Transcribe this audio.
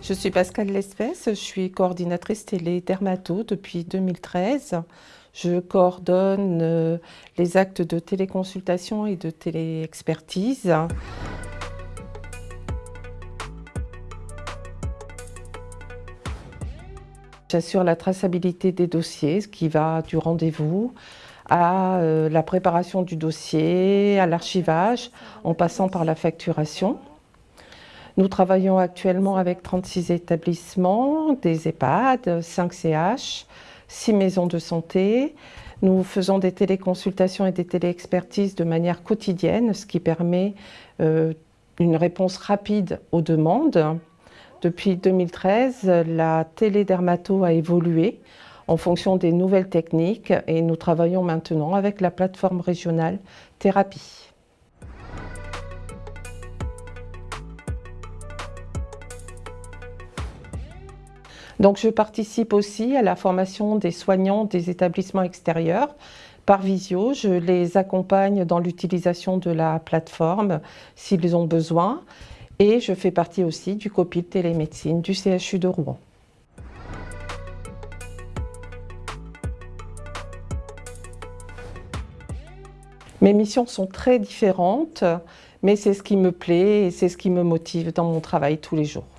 Je suis Pascal Lespèce, je suis coordinatrice télé Dermato depuis 2013. Je coordonne euh, les actes de téléconsultation et de téléexpertise. J'assure la traçabilité des dossiers, ce qui va du rendez-vous à euh, la préparation du dossier, à l'archivage, en passant par la facturation. Nous travaillons actuellement avec 36 établissements, des EHPAD, 5 CH, 6 maisons de santé. Nous faisons des téléconsultations et des téléexpertises de manière quotidienne, ce qui permet euh, une réponse rapide aux demandes. Depuis 2013, la télédermato a évolué en fonction des nouvelles techniques et nous travaillons maintenant avec la plateforme régionale Thérapie. Donc je participe aussi à la formation des soignants des établissements extérieurs par visio. Je les accompagne dans l'utilisation de la plateforme s'ils ont besoin et je fais partie aussi du COPIL télémédecine du CHU de Rouen. Mes missions sont très différentes, mais c'est ce qui me plaît et c'est ce qui me motive dans mon travail tous les jours.